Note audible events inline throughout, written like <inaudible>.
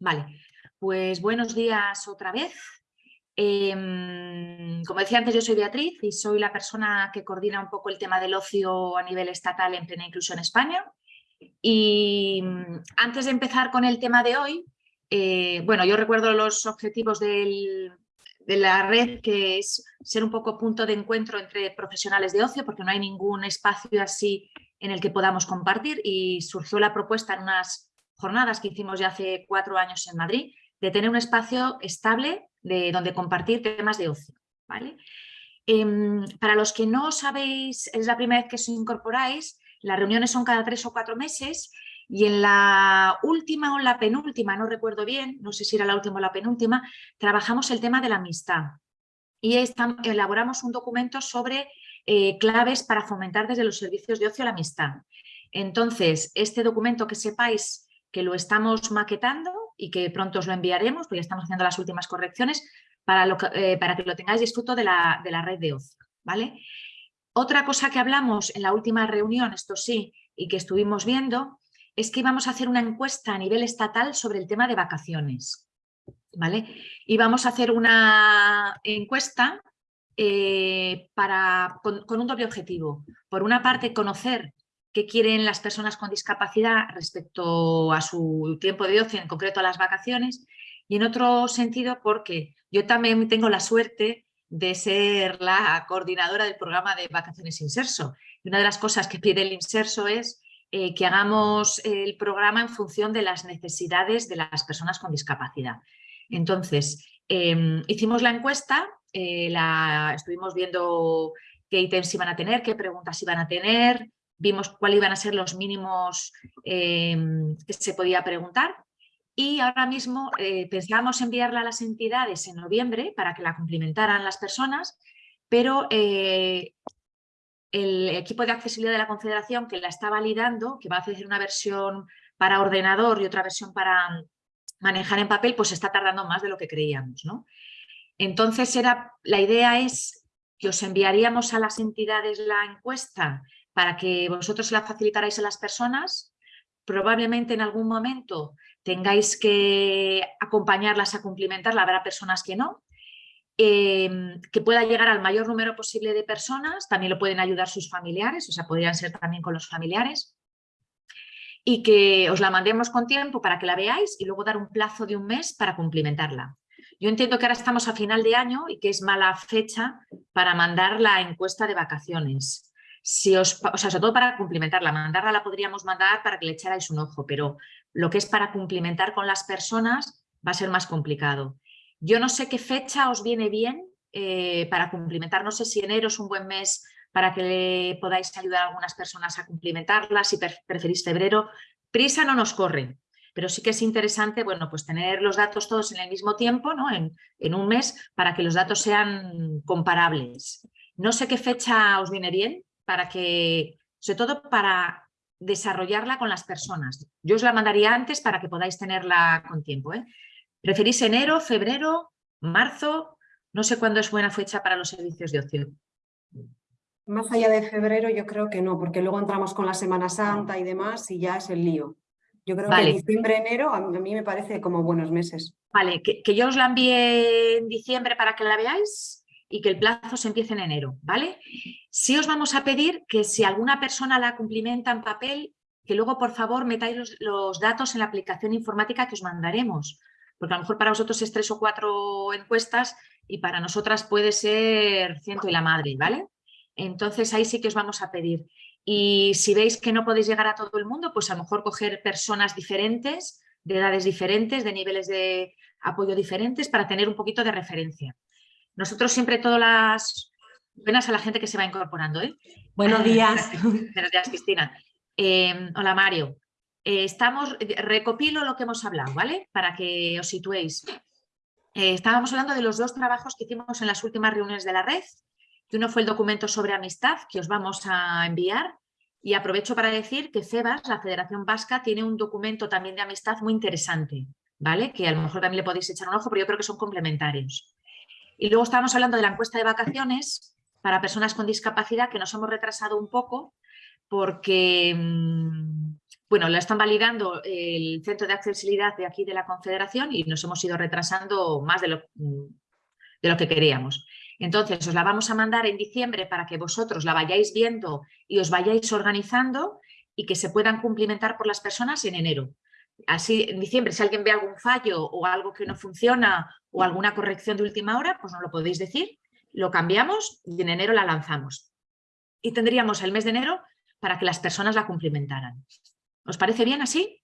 Vale, pues buenos días otra vez. Em, como decía antes, yo soy Beatriz y soy la persona que coordina un poco el tema del ocio a nivel estatal en plena inclusión España. Y mm, antes de empezar con el tema de hoy, eh, bueno, yo recuerdo los objetivos de la red, que es ser un poco punto de encuentro entre profesionales de ocio, porque no hay ningún espacio así en el que podamos compartir y surgió la propuesta en unas jornadas que hicimos ya hace cuatro años en Madrid, de tener un espacio estable de donde compartir temas de ocio. ¿vale? Em, para los que no sabéis, es la primera vez que os incorporáis, las reuniones son cada tres o cuatro meses y en la última o la penúltima, no recuerdo bien, no sé si era la última o la penúltima, trabajamos el tema de la amistad y elaboramos un documento sobre eh, claves para fomentar desde los servicios de ocio la amistad. Entonces, este documento que sepáis que lo estamos maquetando y que pronto os lo enviaremos, porque ya estamos haciendo las últimas correcciones, para, eh, para que lo tengáis disfruto de la, de la red de ocio. ¿vale? Otra cosa que hablamos en la última reunión, esto sí, y que estuvimos viendo, es que íbamos a hacer una encuesta a nivel estatal sobre el tema de vacaciones. ¿vale? Y vamos a hacer una encuesta eh, para, con, un doble objetivo. Por una parte, conocer qué quieren las personas con discapacidad respecto a su tiempo de ocio, en concreto a las vacaciones, y en otro sentido porque yo también tengo la suerte de ser la coordinadora del programa de vacaciones Inserso. Y una de las cosas que pide el Inserso es eh, que hagamos el programa en función de las necesidades de las personas con discapacidad. Entonces, em, hicimos la encuesta eh, la, estuvimos viendo qué ítems iban a tener, qué preguntas iban a tener, vimos cuáles iban a ser los mínimos em, que se podía preguntar y ahora mismo eh, pensábamos enviarla a las entidades en noviembre para que la complementaran las personas, pero eh, el equipo de accesibilidad de la Confederación que la está validando, que va a hacer una versión para ordenador y otra versión para manejar en papel, pues está tardando más de lo que creíamos. ¿no? Entonces, era, la idea es que os enviaríamos a las entidades la encuesta para que vosotros la facilitarais a las personas. Probablemente en algún momento tengáis que acompañarlas a cumplimentarla, habrá personas que no. Em, que pueda llegar al mayor número posible de personas, también lo pueden ayudar sus familiares, o sea, podrían ser también con los familiares. Y que os la mandemos con tiempo para que la veáis y luego dar un plazo de un mes para cumplimentarla. Yo entiendo que ahora estamos a final de año y que es mala fecha para mandar la encuesta de vacaciones. Si os, o sea, sobre todo para cumplimentarla, mandarla la podríamos mandar para que le echarais un ojo, pero lo que es para cumplimentar con las personas va a ser más complicado. Yo no sé qué fecha os viene bien eh, para cumplimentar, no sé si enero es un buen mes para que le podáis ayudar a algunas personas a cumplimentarla, si preferís febrero. Prisa no nos corre, pero sí que es interesante bueno, pues tener los datos todos en el mismo tiempo, ¿no? en, un mes, para que los datos sean comparables. No sé qué fecha os viene bien, para que, sobre todo para desarrollarla con las personas. Yo os la mandaría antes para que podáis tenerla con tiempo. ¿eh? ¿Preferís enero, febrero, marzo? No sé cuándo es buena fecha para los servicios de ocio. Más allá de febrero yo creo que no, porque luego entramos con la Semana Santa y demás y ya es el lío. Yo creo que diciembre, enero, a mí me parece como buenos meses. Vale, que, yo os la envíe en diciembre para que la veáis y que el plazo se empiece en enero, ¿vale? Sí os vamos a pedir que si alguna persona la cumplimenta en papel, que luego por favor metáis los, datos en la aplicación informática que os mandaremos, porque a lo mejor para vosotros es tres o cuatro encuestas y para nosotras puede ser ciento y la madre, ¿vale? Entonces ahí sí que os vamos a pedir. Y si veis que no podéis llegar a todo el mundo, pues a lo mejor coger personas diferentes, de edades diferentes, de niveles de apoyo diferentes, para tener un poquito de referencia. Nosotros siempre todas las... Buenas a la gente que se va incorporando. ¿eh? Buenos días. <laughs> Buenos días, Cristina. Eh, hola, Mario. Eh, estamos, recopilo lo que hemos hablado, ¿vale? Para que os situéis. Eh, estábamos hablando de los dos trabajos que hicimos en las últimas reuniones de la red, uno fue el documento sobre amistad que os vamos a enviar y aprovecho para decir que CEBAS, la Federación Vasca, tiene un documento también de amistad muy interesante, ¿vale? Que a lo mejor también le podéis echar un ojo, pero yo creo que son complementarios. Y luego estábamos hablando de la encuesta de vacaciones para personas con discapacidad, que nos hemos retrasado un poco porque mm, bueno, lo están validando el Centro de Accesibilidad de aquí de la Confederación y nos hemos ido retrasando más de lo, de lo que queríamos. Entonces, os la vamos a mandar en diciembre para que vosotros la vayáis viendo y os vayáis organizando y que se puedan cumplimentar por las personas en enero. Así, en diciembre, si alguien ve algún fallo o algo que no funciona o alguna corrección de última hora, pues nos lo podéis decir, lo cambiamos y en enero la lanzamos. Y tendríamos el mes de enero para que las personas la cumplimentaran. ¿Os parece bien así?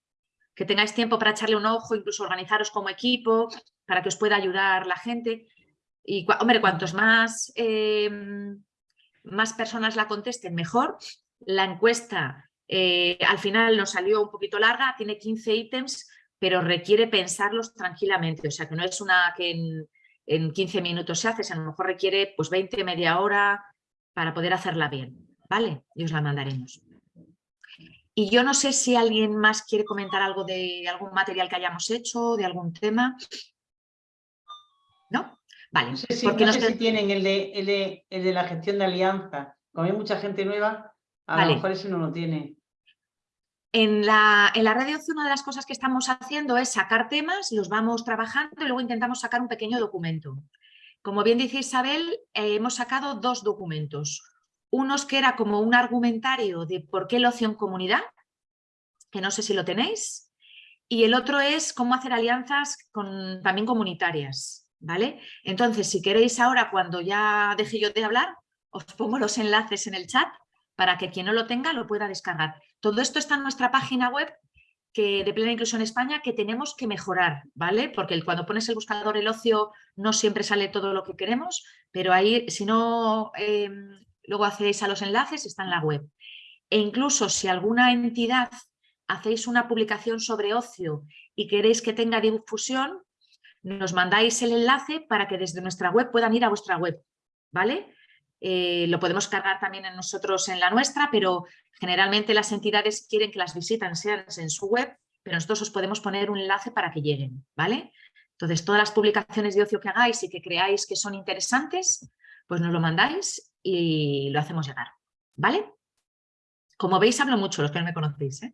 Que tengáis tiempo para echarle un ojo, incluso organizaros como equipo, para que os pueda ayudar la gente. Y, hombre, cuantos más, em, más personas la contesten, mejor. La encuesta eh, al final nos salió un poquito larga, tiene 15 ítems, pero requiere pensarlos tranquilamente. O sea, que no es una que en, en 15 minutos se hace, a lo mejor requiere pues 20, media hora para poder hacerla bien. ¿Vale? Y os la mandaremos. Y yo no sé si alguien más quiere comentar algo de algún material que hayamos hecho, de algún tema. ¿No? Vale. No sé si, tienen el de, el, de, la gestión de alianza. Como hay mucha gente nueva, a lo mejor ese no lo tiene. En la, en la red de una de las cosas que estamos haciendo es sacar temas, los vamos trabajando y luego intentamos sacar un pequeño documento. Como bien dice Isabel, eh, hemos sacado dos documentos. Unos que era como un argumentario de por qué el ocio en comunidad, que no sé si lo tenéis, y el otro es cómo hacer alianzas con, también comunitarias. ¿Vale? Entonces, si queréis ahora, cuando ya deje yo de hablar, os pongo los enlaces en el chat para que quien no lo tenga lo pueda descargar. Todo esto está en nuestra página web que, de Plena Inclusión España que tenemos que mejorar, ¿vale? Porque cuando pones el buscador el ocio no siempre sale todo lo que queremos, pero ahí, si no, em, luego hacéis a los enlaces, está en la web. E incluso si alguna entidad hacéis una publicación sobre ocio y queréis que tenga difusión, nos mandáis el enlace para que desde nuestra web puedan ir a vuestra web, ¿vale? Eh, lo podemos cargar también en nosotros en la nuestra, pero generalmente las entidades quieren que las visitas sean en su web, pero nosotros os podemos poner un enlace para que lleguen, ¿vale? Entonces, todas las publicaciones de ocio que hagáis y que creáis que son interesantes, pues nos lo mandáis y lo hacemos llegar, ¿vale? Como veis, hablo mucho, los que no me conocéis, ¿eh?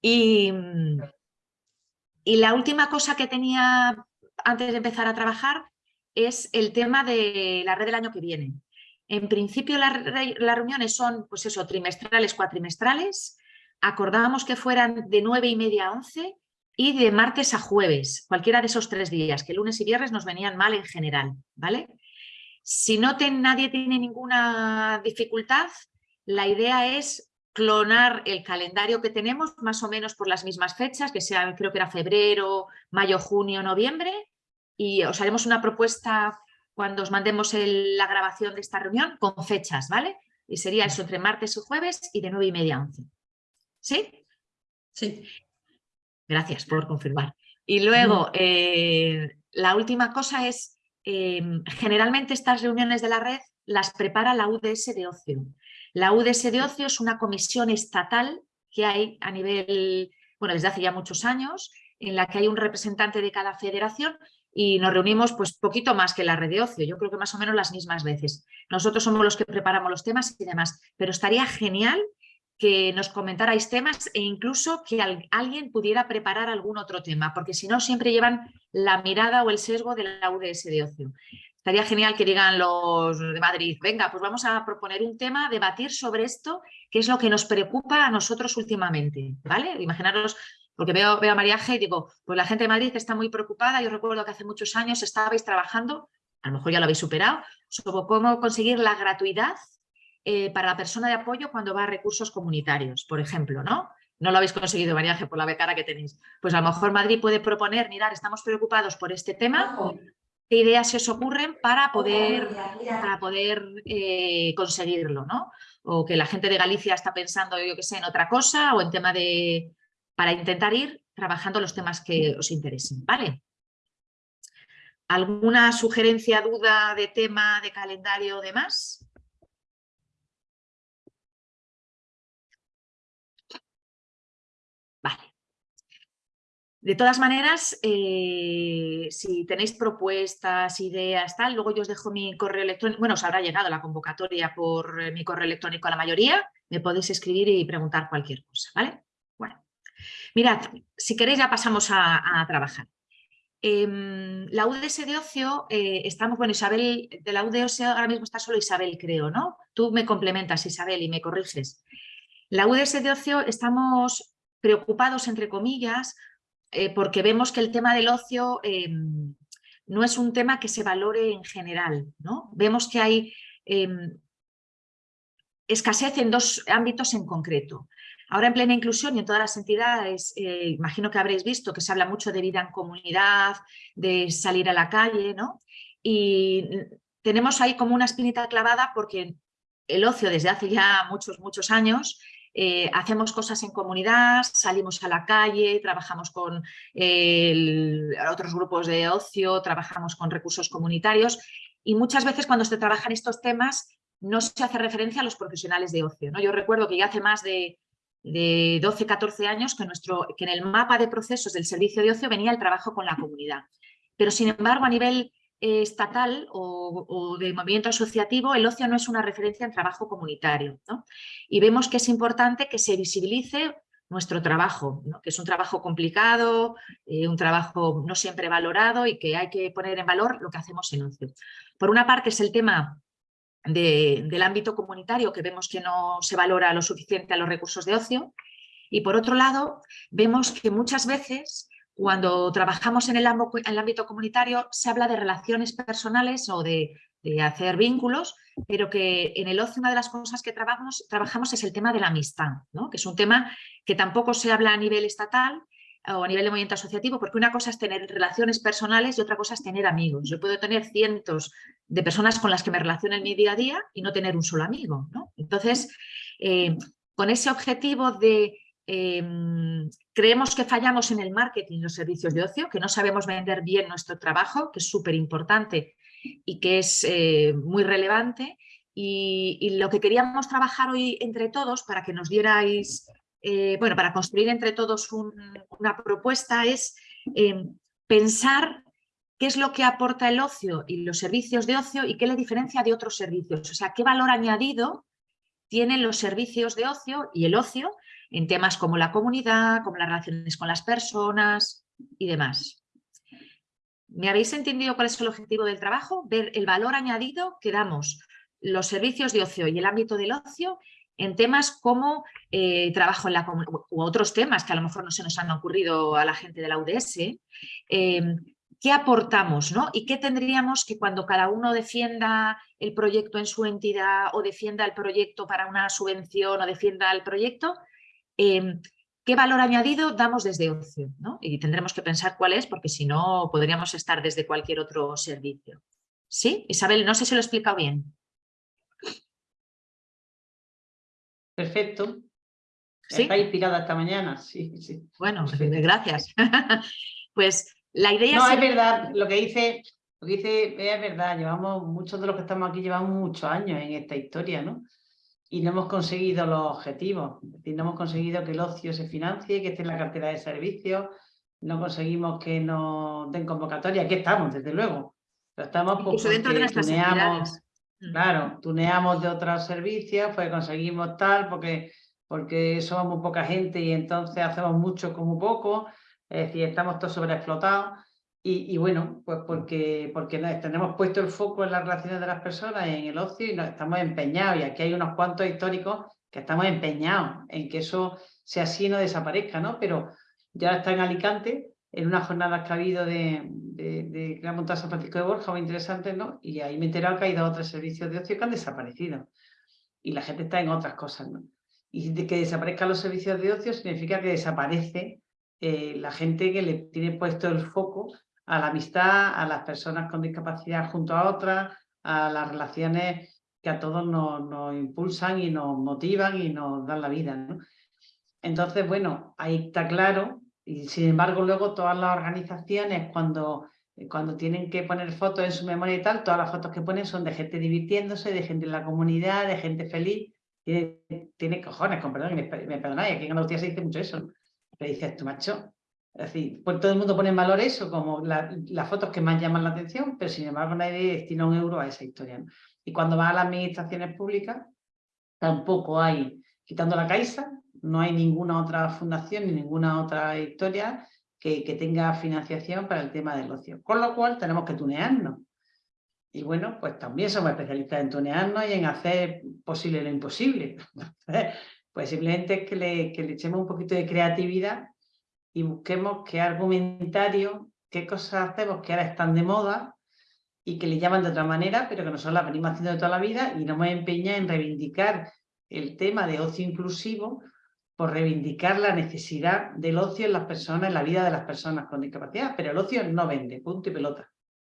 Y la última cosa que tenía antes de empezar a trabajar es el tema de la red del año que viene. En principio las, reuniones son, pues eso, trimestrales, cuatrimestrales. Acordamos que fueran de nueve y media a 11 y de martes a jueves, cualquiera de esos tres días, que lunes y viernes nos venían mal en general, ¿vale? Si no nadie tiene ninguna dificultad, la idea es clonar el calendario que tenemos más o menos por las mismas fechas, que sea, creo que era febrero, mayo, junio, noviembre, y os haremos una propuesta cuando os mandemos la grabación de esta reunión con fechas, ¿vale? Y sería eso entre martes y jueves y de nueve y media a 11. ¿Sí? Sí. Gracias por confirmar. Y luego, eh, la última cosa es, em, generalmente estas reuniones de la red las prepara la UDS de ocio. La UDS de ocio es una comisión estatal que hay a nivel, bueno, desde hace ya muchos años, en la que hay un representante de cada federación y nos reunimos pues poquito más que la red de ocio, yo creo que más o menos las mismas veces. Nosotros somos los que preparamos los temas y demás, pero estaría genial que nos comentarais temas e incluso que alguien pudiera preparar algún otro tema, porque si no siempre llevan la mirada o el sesgo de la UDS de ocio. Estaría genial que digan los de Madrid, venga, pues vamos a proponer un tema, debatir sobre esto, que es lo que nos preocupa a nosotros últimamente, ¿vale? Imaginaros porque veo, veo a María G y digo, pues la gente de Madrid está muy preocupada. Yo recuerdo que hace muchos años estabais trabajando, a lo mejor ya lo habéis superado, sobre cómo conseguir la gratuidad eh, para la persona de apoyo cuando va a recursos comunitarios, por ejemplo, ¿no? No lo habéis conseguido, María G, por la becara que tenéis. Pues a lo mejor Madrid puede proponer, mirar, estamos preocupados por este tema, ¿qué ideas se os ocurren para poder, para poder eh, conseguirlo, ¿no? O que la gente de Galicia está pensando, yo qué sé, en otra cosa o en tema de, para intentar ir trabajando los temas que os interesen, ¿vale? ¿Alguna sugerencia, duda de tema, de calendario o demás? Vale. De todas maneras, eh, si tenéis propuestas, ideas, tal, luego yo os dejo mi correo electrónico, bueno, os habrá llegado la convocatoria por mi correo electrónico a la mayoría, me podéis escribir y preguntar cualquier cosa, ¿vale? Mirad, si queréis ya pasamos a, trabajar. Em, la UDS de ocio, eh, estamos, bueno, Isabel, de la UDS ahora mismo está solo Isabel, creo, ¿no? Tú me complementas, Isabel, y me corriges. La UDS de ocio estamos preocupados, entre comillas, eh, porque vemos que el tema del ocio em, no es un tema que se valore en general, ¿no? Vemos que hay em, escasez en dos ámbitos en concreto. Ahora en plena inclusión y en todas las entidades, eh, imagino que habréis visto que se habla mucho de vida en comunidad, de salir a la calle, ¿no? Y tenemos ahí como una espinita clavada porque el ocio desde hace ya muchos, muchos años eh, hacemos cosas en comunidad, salimos a la calle, trabajamos con otros grupos de ocio, trabajamos con recursos comunitarios y muchas veces cuando se trabajan estos temas no se hace referencia a los profesionales de ocio. ¿no? Yo recuerdo que ya hace más de de 12, 14 años que, nuestro, que en el mapa de procesos del servicio de ocio venía el trabajo con la comunidad. Pero sin embargo, a nivel eh, estatal o, de movimiento asociativo, el ocio no es una referencia en trabajo comunitario. Y vemos que es importante que se visibilice nuestro trabajo, que es un trabajo complicado, eh, un trabajo no siempre valorado y que hay que poner en valor lo que hacemos en ocio. Por una parte es el tema del ámbito comunitario que vemos que no se valora lo suficiente a los recursos de ocio y por otro lado vemos que muchas veces cuando trabajamos en el, ámbito comunitario se habla de relaciones personales o de, hacer vínculos, pero que en el ocio una de las cosas que trabajamos, trabajamos es el tema de la amistad, ¿no? que es un tema que tampoco se habla a nivel estatal o a nivel de movimiento asociativo, porque una cosa es tener relaciones personales y otra cosa es tener amigos. Yo puedo tener cientos de personas con las que me relaciono en mi día a día y no tener un solo amigo. Entonces, eh, con ese objetivo de em, creemos que fallamos en el marketing y los servicios de ocio, que no sabemos vender bien nuestro trabajo, que es súper importante y que es eh, muy relevante. y, lo que queríamos trabajar hoy entre todos para que nos dierais eh, bueno, para construir entre todos una propuesta es eh, pensar qué es lo que aporta el ocio y los servicios de ocio y qué le diferencia de otros servicios. O sea, qué valor añadido tienen los servicios de ocio y el ocio en temas como la comunidad, como las relaciones con las personas y demás. ¿Me habéis entendido cuál es el objetivo del trabajo? Ver el valor añadido que damos los servicios de ocio y el ámbito del ocio en temas como eh, trabajo en la u otros temas que a lo mejor no se nos han ocurrido a la gente de la UDS, em, ¿qué aportamos ¿no? y qué tendríamos que cuando cada uno defienda el proyecto en su entidad o defienda el proyecto para una subvención o defienda el proyecto, em, qué valor añadido damos desde ocio ¿no? y tendremos que pensar cuál es porque si no podríamos estar desde cualquier otro servicio. ¿Sí? Isabel, no sé si lo he explicado bien. Perfecto. ¿Sí? Está inspirada esta mañana, sí, sí. Bueno, gracias. <laughs> pues la idea No, es verdad, lo que dice, lo que dice es verdad, llevamos, muchos de los que estamos aquí llevamos muchos años en esta historia, ¿no? Y no hemos conseguido los objetivos, es decir, no hemos conseguido que el ocio se financie, que esté en la cartera de servicios, no conseguimos que nos den convocatoria, aquí estamos, desde luego. Pero estamos porque dentro de nuestras tuneamos, Claro, tuneamos de otros servicios, pues conseguimos tal, porque, porque somos muy poca gente y entonces hacemos mucho como poco, es decir, estamos todos sobreexplotados. Y, y, bueno, pues porque, porque tenemos puesto el foco en las relaciones de las personas, en el ocio y nos estamos empeñados. Y aquí hay unos cuantos históricos que estamos empeñados en que eso sea así y no desaparezca, ¿no? Pero ya está en Alicante en una jornada que ha habido de, de, de que ha montado San Francisco de Borja, muy interesante, ¿no? Y ahí me he enterado que ha ido a otros servicios de ocio que han desaparecido. Y la gente está en otras cosas, ¿no? Y de que desaparezcan los servicios de ocio significa que desaparece eh, la gente que le tiene puesto el foco a la amistad, a las personas con discapacidad junto a otras, a las relaciones que a todos nos, nos impulsan y nos motivan y nos dan la vida, ¿no? Entonces, bueno, ahí está claro y sin embargo, luego todas las organizaciones, cuando, eh, cuando tienen que poner fotos en su memoria y tal, todas las fotos que ponen son de gente divirtiéndose, de gente en la comunidad, de gente feliz. Tiene, tiene cojones, con perdón, me, perdonáis, aquí en Andalucía se dice mucho eso. Le dices tú, macho. Es decir, pues todo el mundo pone en valor eso, como las fotos que más llaman la atención, pero sin embargo nadie destina un euro a esa historia. Y cuando va a las administraciones públicas, tampoco hay, quitando la Caixa, no hay ninguna otra fundación ni ninguna otra historia que, que tenga financiación para el tema del ocio. Con lo cual tenemos que tunearnos. Y bueno, pues también somos especialistas en tunearnos y en hacer posible lo imposible. <laughs> pues simplemente que le, que le echemos un poquito de creatividad y busquemos qué argumentario, qué cosas hacemos que ahora están de moda y que le llaman de otra manera, pero que nosotros las venimos haciendo de toda la vida y nos hemos empeñado en reivindicar el tema de ocio inclusivo por reivindicar la necesidad del ocio en las personas, en la vida de las personas con discapacidad, pero el ocio no vende, punto y pelota,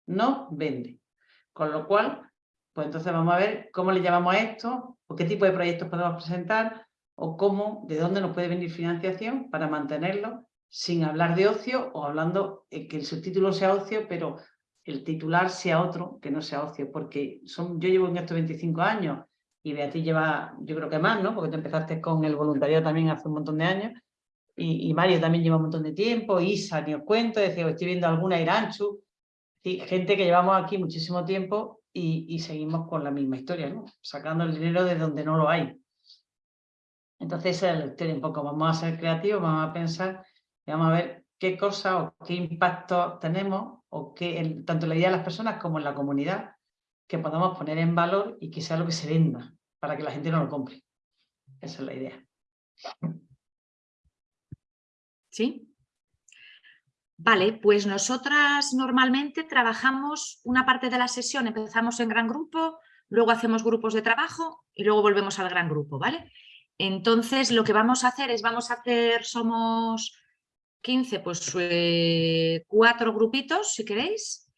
no vende. Con lo cual, pues entonces vamos a ver cómo le llamamos a esto, o qué tipo de proyectos podemos presentar, o cómo, de dónde nos puede venir financiación para mantenerlo sin hablar de ocio o hablando eh, que el subtítulo sea ocio, pero el titular sea otro que no sea ocio, porque son, yo llevo en estos 25 años y Beatriz lleva, yo creo que más, ¿no? Porque tú empezaste con el voluntariado también hace un montón de años y, Mario también lleva un montón de tiempo, Isa, ni os cuento, decía, estoy viendo alguna Iranchu, gente que llevamos aquí muchísimo tiempo y, seguimos con la misma historia, ¿no? Sacando el dinero de donde no lo hay. Entonces esa es la historia un poco, vamos a ser creativos, vamos a pensar y vamos a ver qué cosa o qué impacto tenemos, o qué, tanto en la vida de las personas como en la comunidad, que podamos poner en valor y que sea lo que se venda, para que la gente no lo compre. Esa es la idea. ¿Sí? Vale, pues nosotras normalmente trabajamos una parte de la sesión, empezamos en gran grupo, luego hacemos grupos de trabajo y luego volvemos al gran grupo, ¿vale? Entonces lo que vamos a hacer es, vamos a hacer, somos 15, pues eh, cuatro grupitos si queréis,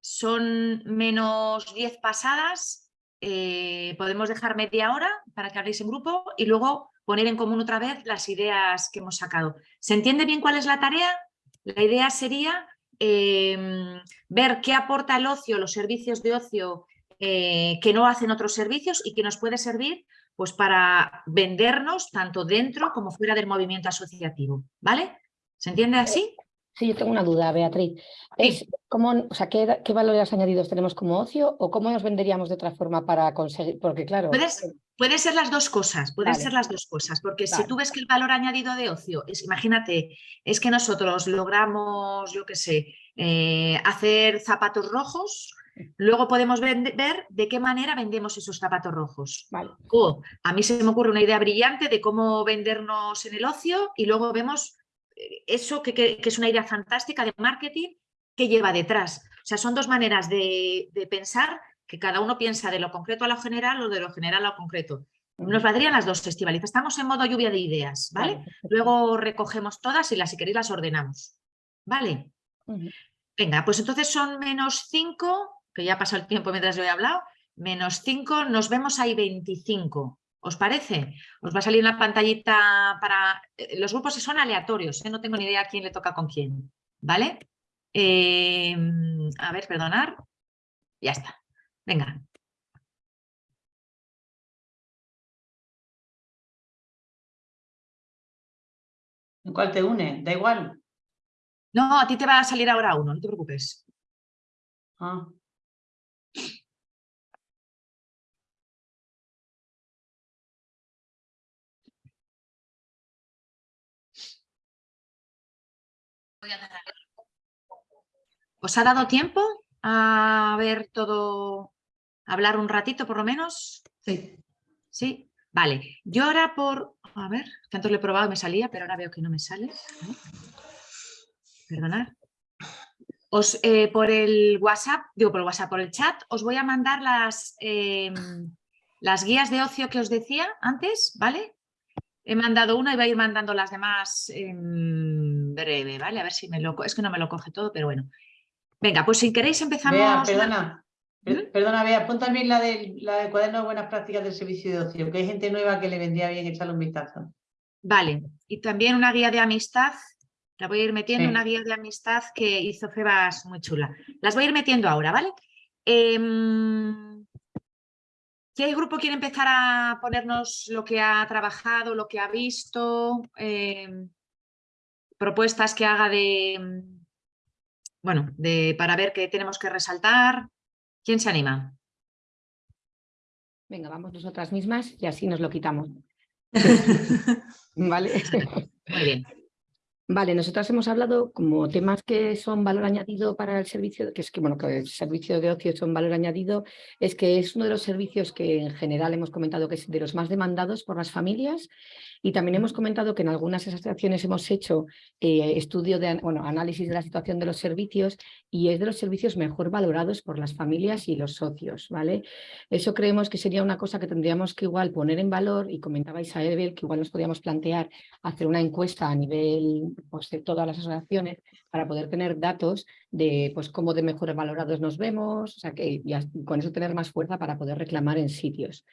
son menos 10 pasadas, eh, podemos dejar media hora para que habléis en grupo y luego poner en común otra vez las ideas que hemos sacado. ¿Se entiende bien cuál es la tarea? La idea sería em, ver qué aporta el ocio, los servicios de ocio eh, que no hacen otros servicios y que nos puede servir pues para vendernos tanto dentro como fuera del movimiento asociativo, ¿vale? ¿Se entiende así? Sí, yo tengo una duda, Beatriz. Es cómo, o sea, ¿qué, valores añadidos tenemos como ocio o cómo nos venderíamos de otra forma para conseguir? Porque claro... Puede ser las dos cosas, pueden ser las dos cosas, porque si tú ves que el valor añadido de ocio, es, imagínate, es que nosotros logramos, yo qué sé, eh, hacer zapatos rojos, luego podemos ver de qué manera vendemos esos zapatos rojos. O a mí se me ocurre una idea brillante de cómo vendernos en el ocio y luego vemos eh, eso que, es una idea fantástica de marketing que lleva detrás. O sea, son dos maneras de, pensar que cada uno piensa de lo concreto a lo general o de lo general a lo concreto. Nos valdrían las dos festivales. Estamos en modo lluvia de ideas, ¿vale? Luego recogemos todas y las, si queréis, las ordenamos. ¿Vale? Venga, pues entonces son menos 5, que ya pasó el tiempo mientras yo he hablado, menos 5, nos vemos ahí 25. ¿Os parece? Os va a salir una pantallita para... Eh, los grupos son aleatorios, ¿eh? no tengo ni idea quién le toca con quién, ¿vale? Em, a ver, perdonar. Ya está. Venga. ¿En cuál te une? Da igual. No, a ti te va a salir ahora uno, no te preocupes. Ah. ¿Os ha dado tiempo a ver todo, hablar un ratito por lo menos? Sí. Sí, vale. Yo ahora por, a ver, que antes lo he probado y me salía, pero ahora veo que no me sale. Perdonad. Os, eh, por el WhatsApp, digo por el WhatsApp, por el chat, os voy a mandar las, em, las guías de ocio que os decía antes, ¿vale? He mandado una y voy a ir mandando las demás en breve, ¿vale? A ver si me lo... Es que no me lo coge todo, pero bueno. Venga, pues si queréis empezamos... Bea, perdona, ¿Mm? perdona, Bea, pon también la del, la cuaderno de buenas prácticas del servicio de ocio, que hay gente nueva que le vendría bien echarle un vistazo. Vale, y también una guía de amistad, la voy a ir metiendo, una guía de amistad que hizo Febas muy chula. Las voy a ir metiendo ahora, ¿vale? Eh, ¿Qué grupo quiere empezar a ponernos lo que ha trabajado, lo que ha visto? Em, propuestas que haga de, bueno, de, para ver qué tenemos que resaltar. ¿Quién se anima? Venga, vamos nosotras mismas y así nos lo quitamos. <laughs> ¿Vale? Muy bien. Vale, nosotras hemos hablado como temas que son valor añadido para el servicio, que es que bueno, que el servicio de ocio son valor añadido, es que es uno de los servicios que en general hemos comentado que es de los más demandados por las familias y también hemos comentado que en algunas asociaciones hemos hecho eh, estudio de bueno, análisis de la situación de los servicios y es de los servicios mejor valorados por las familias y los socios. ¿vale? Eso creemos que sería una cosa que tendríamos que igual poner en valor y comentaba Isabel que igual nos podríamos plantear hacer una encuesta a nivel pues, de todas las asociaciones para poder tener datos de pues, cómo de mejores valorados nos vemos, o sea, que y con eso tener más fuerza para poder reclamar en sitios.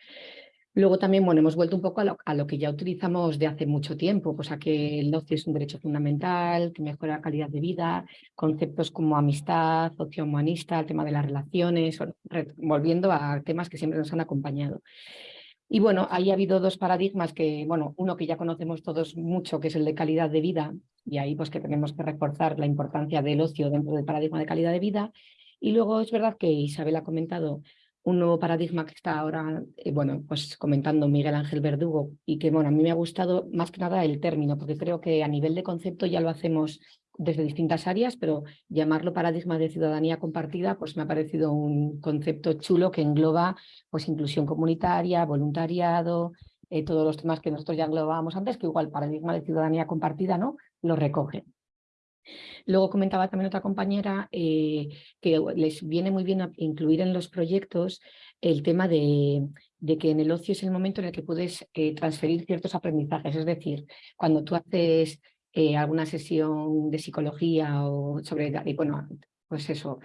Luego también, bueno, hemos vuelto un poco a lo, que ya utilizamos de hace mucho tiempo, pues a que el ocio es un derecho fundamental, que mejora la calidad de vida, conceptos como amistad, ocio humanista, el tema de las relaciones, volviendo a temas que siempre nos han acompañado. Y bueno, ahí ha habido dos paradigmas que, bueno, uno que ya conocemos todos mucho, que es el de calidad de vida, y ahí pues que tenemos que reforzar la importancia del ocio dentro del paradigma de calidad de vida. Y luego es verdad que Isabel ha comentado un nuevo paradigma que está ahora, eh, bueno, pues comentando Miguel Ángel Verdugo y que, bueno, a mí me ha gustado más que nada el término, porque creo que a nivel de concepto ya lo hacemos desde distintas áreas, pero llamarlo paradigma de ciudadanía compartida, pues me ha parecido un concepto chulo que engloba pues inclusión comunitaria, voluntariado, eh, todos los temas que nosotros ya englobábamos antes, que igual paradigma de ciudadanía compartida no lo recoge. Luego comentaba también otra compañera eh, que les viene muy bien incluir en los proyectos el tema de, que en el ocio es el momento en el que puedes eh, transferir ciertos aprendizajes. Es decir, cuando tú haces eh, alguna sesión de psicología o sobre, bueno, pues eso,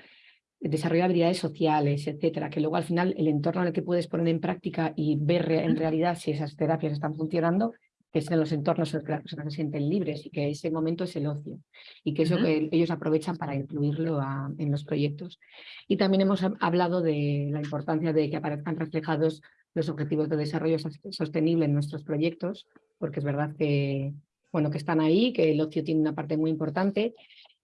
desarrollo de habilidades sociales, etcétera, que luego al final el entorno en el que puedes poner en práctica y ver en realidad si esas terapias están funcionando, que es en los entornos en los que las personas se sienten libres y que ese momento es el ocio y que eso que ellos aprovechan para incluirlo en los proyectos. Y también hemos hablado de la importancia de que aparezcan reflejados los objetivos de desarrollo sostenible en nuestros proyectos, porque es verdad que, bueno, que están ahí, que el ocio tiene una parte muy importante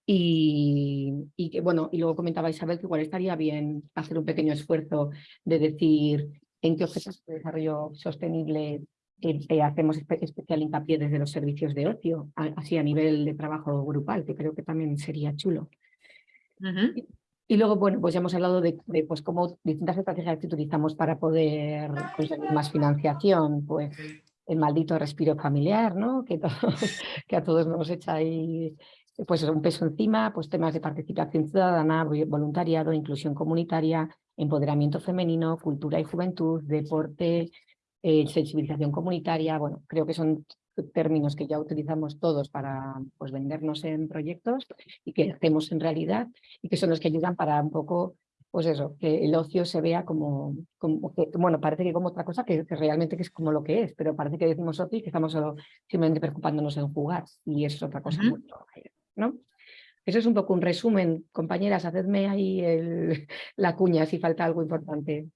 y, y, que, bueno, y luego comentaba Isabel que igual estaría bien hacer un pequeño esfuerzo de decir en qué objetivos de desarrollo sostenible eh, hacemos especial hincapié desde los servicios de ocio, así a nivel de trabajo grupal, que creo que también sería chulo. y, luego, bueno, pues ya hemos hablado de, pues cómo distintas estrategias que utilizamos para poder conseguir más financiación, pues el maldito respiro familiar, ¿no? Que, <laughs> que a todos nos echa ahí pues un peso encima, pues temas de participación ciudadana, voluntariado, inclusión comunitaria, empoderamiento femenino, cultura y juventud, deporte, eh, sensibilización comunitaria, bueno, creo que son términos que ya utilizamos todos para pues, vendernos en proyectos y que hacemos en realidad y que son los que ayudan para un poco, pues eso, que el ocio se vea como, como que, bueno, parece que como otra cosa que, realmente que es como lo que es, pero parece que decimos ocio y que estamos solo simplemente preocupándonos en jugar y es otra cosa ¿no? Eso es un poco un resumen, compañeras, hacedme ahí el, <laughs> la cuña si falta algo importante.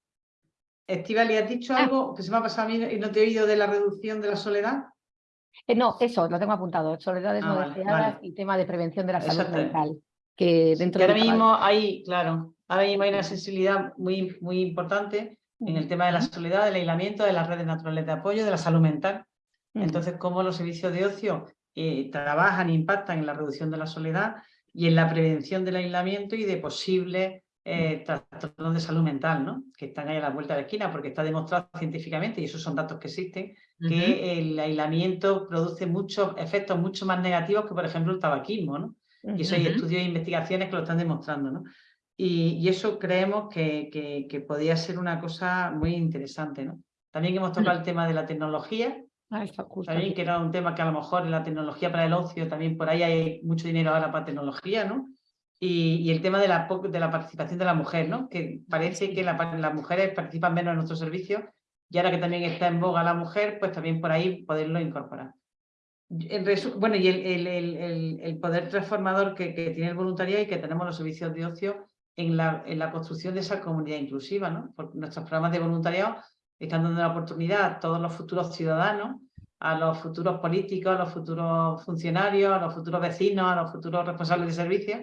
Estivali, ¿has dicho ah. algo que se me ha pasado a mí y no te he oído de la reducción de la soledad? Eh, no, eso, lo tengo apuntado. Soledades ah, no deseadas y tema de prevención de la salud mental. Que dentro ahora mismo hay, claro, ahora mismo hay una sensibilidad muy, muy importante en el tema de la soledad, del aislamiento, de las redes naturales de apoyo, de la salud mental. Entonces, cómo los servicios de ocio eh, trabajan e impactan en la reducción de la soledad y en la prevención del aislamiento y de posibles eh, trastornos de salud mental, ¿no? que están ahí a la vuelta de la esquina, porque está demostrado científicamente, y esos son datos que existen, que el aislamiento produce muchos efectos mucho más negativos que, por ejemplo, el tabaquismo. ¿no? Y eso hay estudios e investigaciones que lo están demostrando. ¿no? Y, eso creemos que, que, podría ser una cosa muy interesante. ¿no? También hemos tocado el tema de la tecnología, ah, también que era un tema que a lo mejor en la tecnología para el ocio, también por ahí hay mucho dinero ahora para tecnología, ¿no? Y, el tema de la, de la participación de la mujer, ¿no? que parece que las mujeres participan menos en nuestro servicio y ahora que también está en boga la mujer, pues también por ahí poderlo incorporar. bueno, y el, el, el, poder transformador que, que, tiene el voluntariado y que tenemos los servicios de ocio en la, en la construcción de esa comunidad inclusiva. ¿no? Porque nuestros programas de voluntariado están dando la oportunidad a todos los futuros ciudadanos, a los futuros políticos, a los futuros funcionarios, a los futuros vecinos, a los futuros responsables de servicios,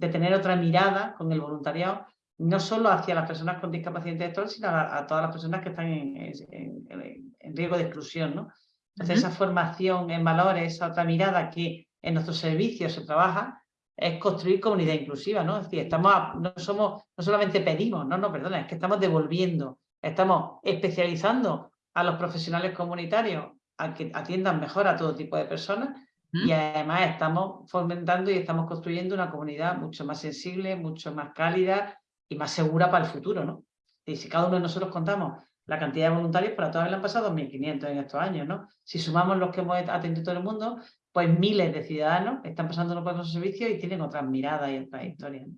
de tener otra mirada con el voluntariado, no solo hacia las personas con discapacidad intelectual, sino a, todas las personas que están en, riesgo de exclusión. ¿no? Entonces, esa formación en valores, esa otra mirada que en nuestros servicios se trabaja, es construir comunidad inclusiva, ¿no? Es decir, estamos a- no somos, no solamente pedimos, no, no, perdona, es que estamos devolviendo, estamos especializando a los profesionales comunitarios a que atiendan mejor a todo tipo de personas y ¿Mm? además estamos fomentando y estamos construyendo una comunidad mucho más sensible, mucho más cálida y más segura para el futuro, ¿no? Y si cada uno de nosotros contamos la cantidad de voluntarios, para todas le han pasado 2.500 en estos años, ¿no? Si sumamos los que hemos atendido todo el mundo, pues miles de ciudadanos están pasando por esos servicios y tienen otras miradas y otras historias. ¿no?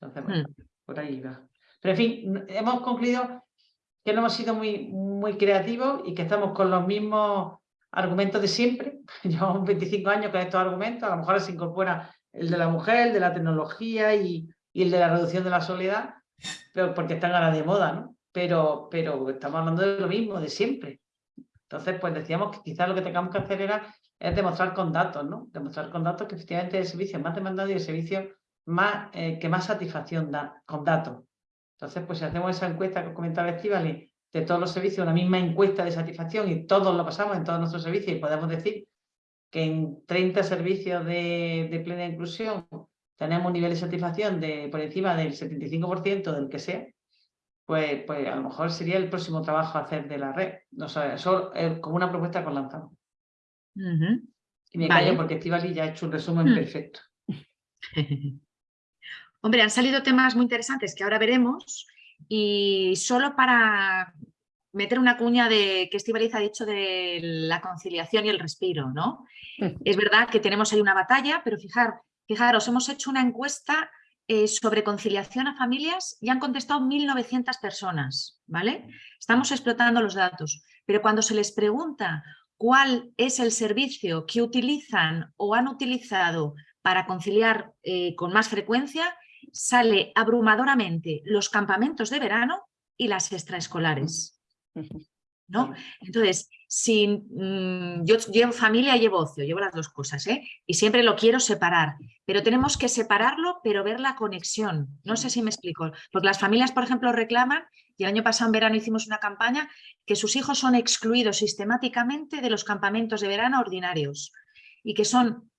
Entonces, bueno, por ahí va. Pero en fin, hemos concluido que no hemos sido muy, muy creativos y que estamos con los mismos argumentos de siempre. <laughs> Llevamos 25 años con estos argumentos, a lo mejor se incorpora el de la mujer, el de la tecnología y, y el de la reducción de la soledad, pero porque están ahora de moda, ¿no? Pero, pero estamos hablando de lo mismo, de siempre. Entonces, pues decíamos que quizás lo que tengamos que hacer era es demostrar con datos, ¿no? Demostrar con datos que efectivamente el servicio más demandado y el servicio más, eh, que más satisfacción da, con datos. Entonces, pues si hacemos esa encuesta que comentaba Estivali, de todos los servicios, una misma encuesta de satisfacción y todos lo pasamos en todos nuestros servicios y podemos decir que en 30 servicios de, de plena inclusión tenemos un nivel de satisfacción de por encima del 75% del que sea, pues, pues a lo mejor sería el próximo trabajo a hacer de la red. No sé, eso es como una propuesta que os lanzamos. Ujú. Y me Vale. callo porque Estivali ya ha hecho un resumen Hmm. perfecto. <laughs> Hombre, han salido temas muy interesantes que ahora veremos y solo para meter una cuña de que Estivaliz ha dicho de la conciliación y el respiro, ¿no? Es verdad que tenemos ahí una batalla, pero fijar, fijaros, hemos hecho una encuesta eh, sobre conciliación a familias y han contestado 1.900 personas, ¿vale? Estamos explotando los datos, pero cuando se les pregunta cuál es el servicio que utilizan o han utilizado para conciliar eh, con más frecuencia, sale abrumadoramente los campamentos de verano y las extraescolares. <laughs> ¿no? Entonces, si, mm, yo llevo familia, llevo ocio, llevo las dos cosas, ¿eh? y siempre lo quiero separar, pero tenemos que separarlo, pero ver la conexión. No sé si me explico, porque las familias, por ejemplo, reclaman, y el año pasado en verano hicimos una campaña, que sus hijos son excluidos sistemáticamente de los campamentos de verano ordinarios y que son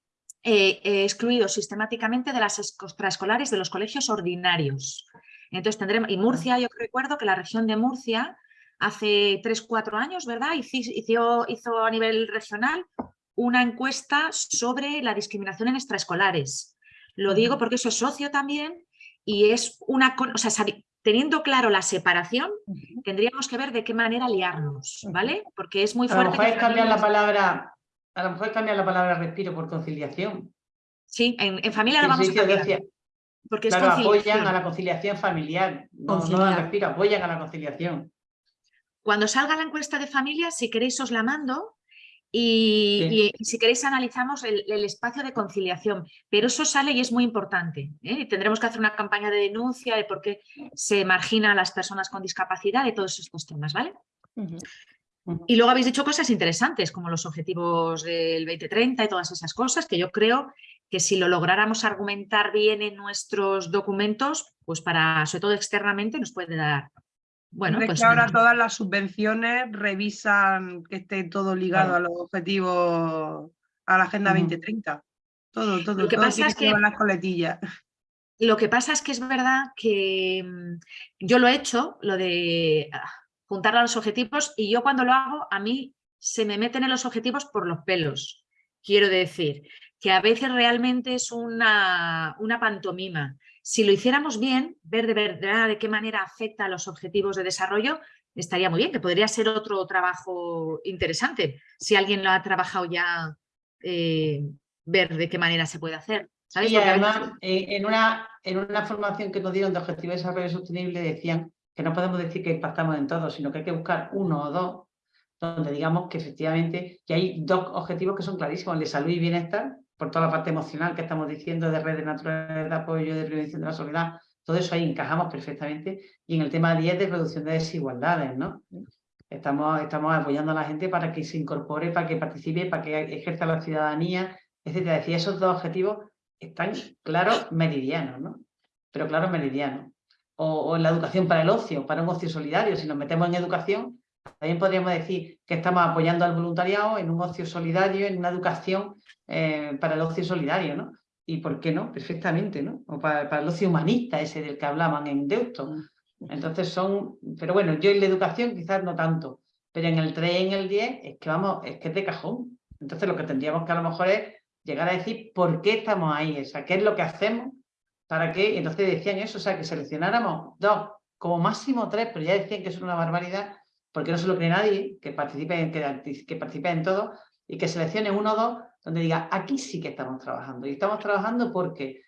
eh, eh, excluidos sistemáticamente de las extraescolares de los colegios ordinarios. Entonces tendremos, y Murcia, yo recuerdo que la región de Murcia hace 3-4 años, ¿verdad? Hizo, a nivel regional una encuesta sobre la discriminación en extraescolares. Lo digo porque eso es socio también y es una... O sea, teniendo claro la separación, tendríamos que ver de qué manera liarnos, ¿vale? Porque es muy fuerte... A lo mejor es cambiar la palabra... A lo mejor cambiar la palabra respiro por conciliación. Sí, en, en familia lo vamos a cambiar. Decía, porque claro, es apoyan a la conciliación familiar, no, no al respiro, apoyan a la conciliación. Cuando salga la encuesta de familia, si queréis os la mando y, sí. y, y si queréis analizamos el, el, espacio de conciliación. Pero eso sale y es muy importante. ¿eh? Tendremos que hacer una campaña de denuncia de por qué se margina a las personas con discapacidad y todos estos temas, ¿vale? Uh -huh. Y luego habéis dicho cosas interesantes como los objetivos del 2030 y todas esas cosas que yo creo que si lo lográramos argumentar bien en nuestros documentos, pues para, sobre todo externamente, nos puede dar bueno, pues que ahora todas las subvenciones revisan que esté todo ligado claro. a los objetivos, a la Agenda uh -huh. 2030. Todo, todo, lo que todo pasa es que las coletillas. Lo que pasa es que es verdad que mm, yo lo he hecho, lo de ah, juntar a los objetivos, y yo cuando lo hago, a mí se me meten en los objetivos por los pelos. Quiero decir, que a veces realmente es una, una pantomima. Si lo hiciéramos bien, ver de verdad de qué manera afecta a los objetivos de desarrollo, estaría muy bien, que podría ser otro trabajo interesante. Si alguien lo ha trabajado ya, eh, ver de qué manera se puede hacer. ¿sabes? Y además, veces... en, una, en una formación que nos dieron de Objetivos de Desarrollo Sostenible decían que no podemos decir que impactamos en todo, sino que hay que buscar uno o dos donde digamos que efectivamente que hay dos objetivos que son clarísimos, el de salud y bienestar, por toda la parte emocional que estamos diciendo de redes naturales de apoyo, de prevención de la soledad, todo eso ahí encajamos perfectamente. Y en el tema 10 de reducción de desigualdades, ¿no? Estamos, estamos apoyando a la gente para que se incorpore, para que participe, para que ejerza la ciudadanía, etcétera. Es decir, esos dos objetivos están claros meridianos, ¿no? Pero claros meridianos. O, o en la educación para el ocio, para un ocio solidario. Si nos metemos en educación, También podríamos decir que estamos apoyando al voluntariado en un ocio solidario, en una educación eh, para el ocio solidario, ¿no? Y por qué no, perfectamente, ¿no? O para, el ocio humanista ese del que hablaban en Deusto. Entonces son, pero bueno, yo en la educación quizás no tanto, pero en el 3 y en el 10 es que vamos, es que es de cajón. Entonces lo que tendríamos que a lo mejor es llegar a decir por qué estamos ahí, o sea, qué es lo que hacemos, para qué, entonces decían eso, o sea, que seleccionáramos dos, como máximo tres, pero ya decían que es una barbaridad, porque no se lo cree nadie, que participe que, que participe en todo, y que seleccione uno o dos donde diga, aquí sí que estamos trabajando. Y estamos trabajando porque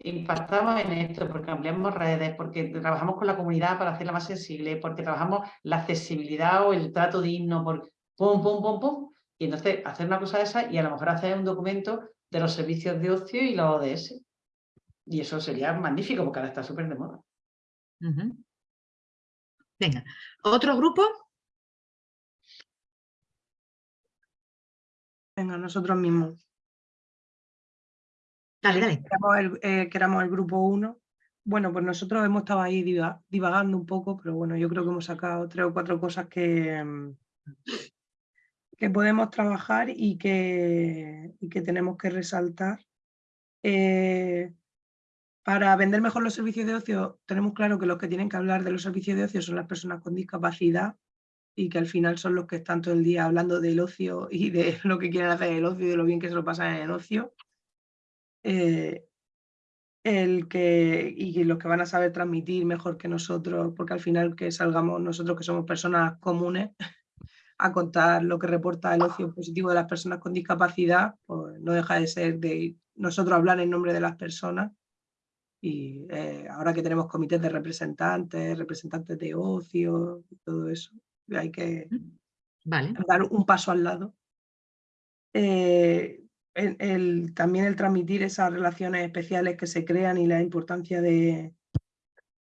impactamos en esto, porque ampliamos redes, porque trabajamos con la comunidad para hacerla más sensible, porque trabajamos la accesibilidad o el trato digno, por pum, pum, pum, pum. Y entonces hacer una cosa de esa y a lo mejor hacer un documento de los servicios de ocio y los ODS. Y eso sería magnífico porque ahora está súper de moda. Venga, ¿otro grupo? Venga, nosotros mismos. Dale, dale. Eh, que éramos el, grupo 1. Bueno, pues nosotros hemos estado ahí divagando un poco, pero bueno, yo creo que hemos sacado tres o cuatro cosas que, que podemos trabajar y que, que tenemos que resaltar. Eh, para vender mejor los servicios de ocio, tenemos claro que los que tienen que hablar de los servicios de ocio son las personas con discapacidad, y que al final son los que están todo el día hablando del ocio <laughs> y de lo que quieren hacer en el ocio y de lo bien que se lo pasan en el ocio. Eh, el que, y los que van a saber transmitir mejor que nosotros, porque al final que salgamos nosotros que somos personas comunes <laughs> a contar lo que reporta el ocio positivo de las personas con discapacidad, pues no deja de ser de nosotros hablar en nombre de las personas. Y eh, ahora que tenemos comités de representantes, representantes de ocio todo eso, hay que dar un paso al lado. Eh, el, también el transmitir esas relaciones especiales que se crean y la importancia de,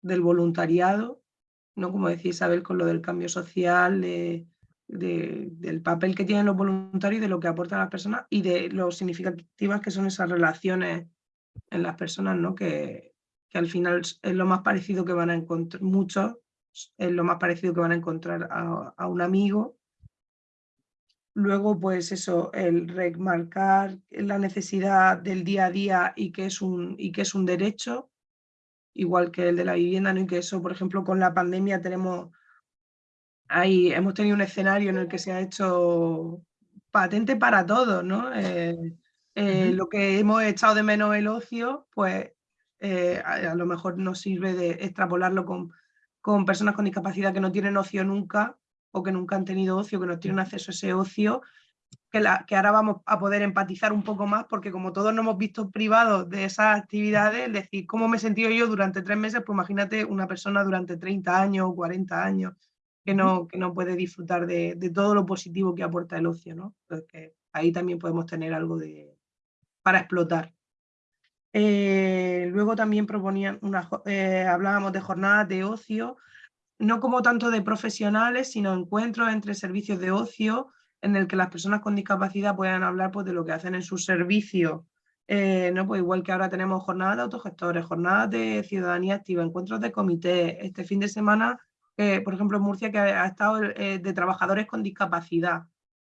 del voluntariado, ¿no? como decía Isabel con lo del cambio social, del papel que tienen los voluntarios y de lo que aportan las personas y de lo significativas que son esas relaciones en las personas, ¿no? que, que al final es lo más parecido que van a encontrar muchos es lo más parecido que van a encontrar a, un amigo. Luego, pues eso, el remarcar la necesidad del día a día y que es un, y que es un derecho, igual que el de la vivienda, ¿no? y que eso, por ejemplo, con la pandemia tenemos, ahí hemos tenido un escenario en el que se ha hecho patente para todos, ¿no? Eh, eh, lo que hemos echado de menos el ocio, pues eh, a, lo mejor nos sirve de extrapolarlo con con personas con discapacidad que no tienen ocio nunca o que nunca han tenido ocio, que no tienen acceso a ese ocio, que, la, que ahora vamos a poder empatizar un poco más porque como todos nos hemos visto privados de esas actividades, es decir, cómo me he sentido yo durante tres meses, pues imagínate una persona durante 30 años o 40 años que no, que no puede disfrutar de, todo lo positivo que aporta el ocio, ¿no? ahí también podemos tener algo de, para explotar. Eh, luego también proponían una, eh, hablábamos de jornadas de ocio, no como tanto de profesionales, sino encuentros entre servicios de ocio en el que las personas con discapacidad puedan hablar pues, de lo que hacen en sus servicios. Eh, no, pues igual que ahora tenemos jornadas de autogestores, jornadas de ciudadanía activa, encuentros de comité. Este fin de semana, por ejemplo, en Murcia, que ha, estado de trabajadores con discapacidad.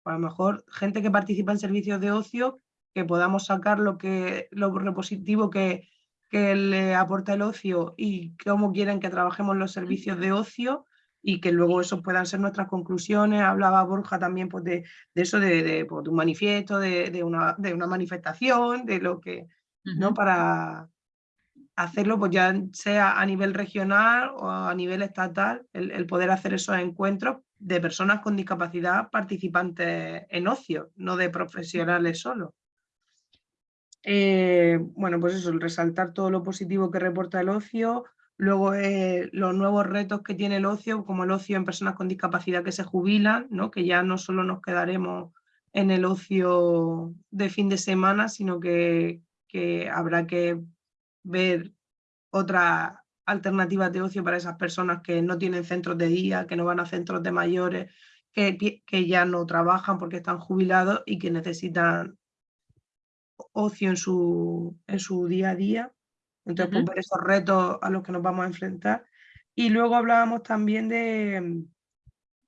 a lo mejor gente que participa en servicios de ocio que podamos sacar lo, que, lo repositivo que, que le aporta el ocio y cómo quieren que trabajemos los servicios de ocio y que luego eso puedan ser nuestras conclusiones. Hablaba Borja también pues, de, de eso, de, de, pues, un manifiesto, de, de, una, de una manifestación, de lo que, ¿no? Para hacerlo pues ya sea a nivel regional o a nivel estatal, el, el poder hacer esos encuentros de personas con discapacidad participantes en ocio, no de profesionales solo. Eh, bueno, pues eso, resaltar todo lo positivo que reporta el ocio, luego eh, los nuevos retos que tiene el ocio, como el ocio en personas con discapacidad que se jubilan, ¿no? que ya no solo nos quedaremos en el ocio de fin de semana, sino que, que habrá que ver otras alternativas de ocio para esas personas que no tienen centros de día, que no van a centros de mayores, que, que ya no trabajan porque están jubilados y que necesitan ocio en su, en su día a día. Entonces, pues, ver esos retos a los que nos vamos a enfrentar. Y luego hablábamos también de,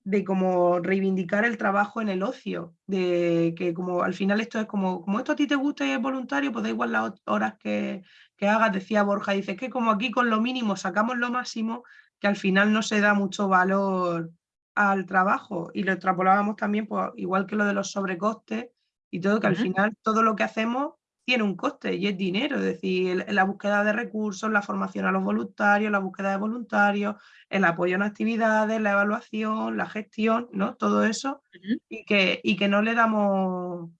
de como reivindicar el trabajo en el ocio, de que como al final esto es como, como esto a ti te gusta y es voluntario, pues da igual las horas que, que hagas, decía Borja, dice que como aquí con lo mínimo sacamos lo máximo, que al final no se da mucho valor al trabajo y lo extrapolábamos también, pues, igual que lo de los sobrecostes y todo, que al final todo lo que hacemos tiene un coste y es dinero, es decir, la búsqueda de recursos, la formación a los voluntarios, la búsqueda de voluntarios, el apoyo en actividades, la evaluación, la gestión, ¿no? Todo eso y, que, y que no le damos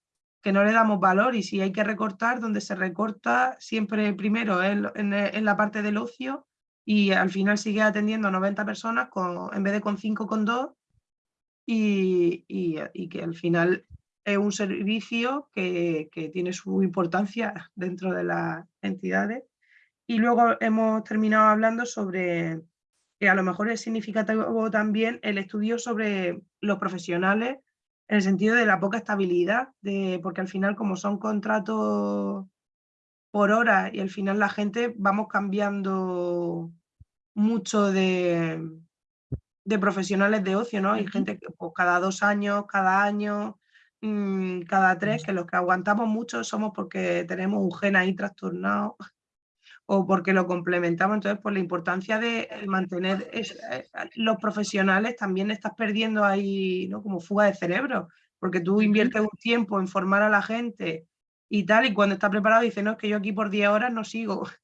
que no le damos valor y si hay que recortar, donde se recorta siempre primero en, en, la parte del ocio y al final sigue atendiendo a 90 personas con, en vez de con 5, con 2 y, y, y que al final es un servicio que, tiene su importancia <laughs> dentro de las entidades. Y luego hemos terminado hablando sobre que a lo mejor es significativo también el estudio sobre los profesionales en el sentido de la poca estabilidad, de, porque al final como son contratos por hora y al final la gente vamos cambiando mucho de, de profesionales de ocio, ¿no? Hay gente que pues, cada dos años, cada año, Mm, cada tres, que los que aguantamos mucho somos porque tenemos un gen ahí trastornado <laughs> o porque lo complementamos. Entonces, por la importancia de mantener eh, los profesionales, también estás perdiendo ahí ¿no? como fuga de cerebro, porque tú inviertes un tiempo en formar a la gente y tal, y cuando estás preparado dices, no, es que yo aquí por 10 horas no sigo. <laughs>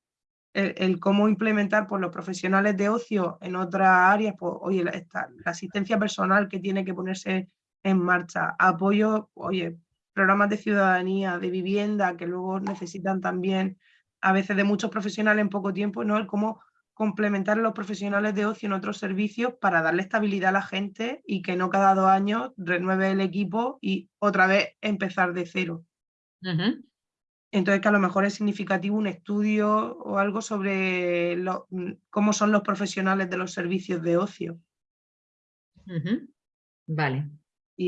El, cómo implementar por pues, los profesionales de ocio en otras áreas, pues oye, la asistencia personal que tiene que ponerse en marcha. Apoyo, oye, programas de ciudadanía, de vivienda, que luego necesitan también a veces de muchos profesionales en poco tiempo, ¿no? El cómo complementar a los profesionales de ocio en otros servicios para darle estabilidad a la gente y que no cada dos años renueve el equipo y otra vez empezar de cero. Entonces que a lo mejor es significativo un estudio o algo sobre lo, cómo son los profesionales de los servicios de ocio. Vale.